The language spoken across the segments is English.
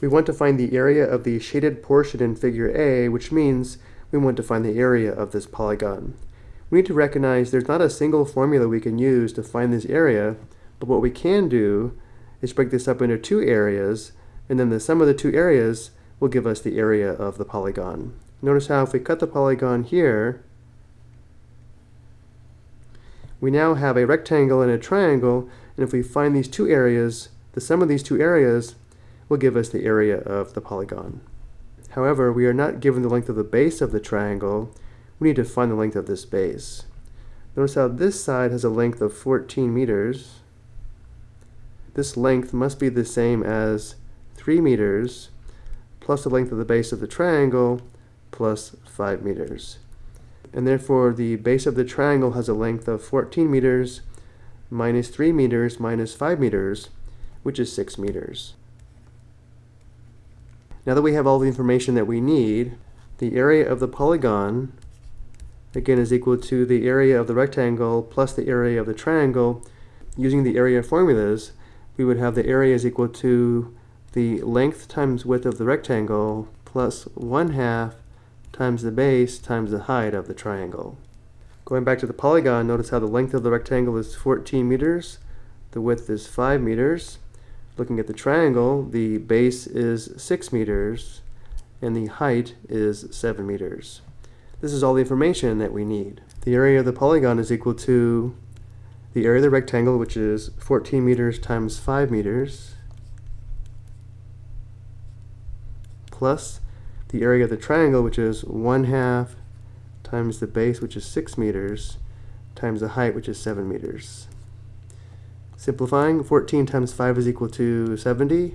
We want to find the area of the shaded portion in figure A, which means we want to find the area of this polygon. We need to recognize there's not a single formula we can use to find this area, but what we can do is break this up into two areas, and then the sum of the two areas will give us the area of the polygon. Notice how if we cut the polygon here, we now have a rectangle and a triangle, and if we find these two areas, the sum of these two areas will give us the area of the polygon. However, we are not given the length of the base of the triangle, we need to find the length of this base. Notice how this side has a length of 14 meters. This length must be the same as 3 meters plus the length of the base of the triangle plus 5 meters. And therefore the base of the triangle has a length of 14 meters minus 3 meters minus 5 meters, which is 6 meters. Now that we have all the information that we need, the area of the polygon again is equal to the area of the rectangle plus the area of the triangle. Using the area formulas, we would have the area is equal to the length times width of the rectangle plus 1 half times the base times the height of the triangle. Going back to the polygon, notice how the length of the rectangle is 14 meters, the width is 5 meters. Looking at the triangle, the base is 6 meters, and the height is 7 meters. This is all the information that we need. The area of the polygon is equal to the area of the rectangle, which is 14 meters times 5 meters, plus the area of the triangle, which is 1 half times the base, which is 6 meters, times the height, which is 7 meters. Simplifying, 14 times 5 is equal to 70,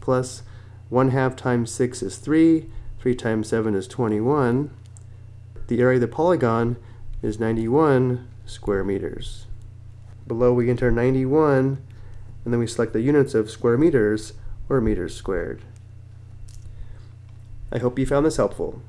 plus 1 half times 6 is 3, 3 times 7 is 21, the area of the polygon is 91 square meters. Below we enter 91 and then we select the units of square meters or meters squared. I hope you found this helpful.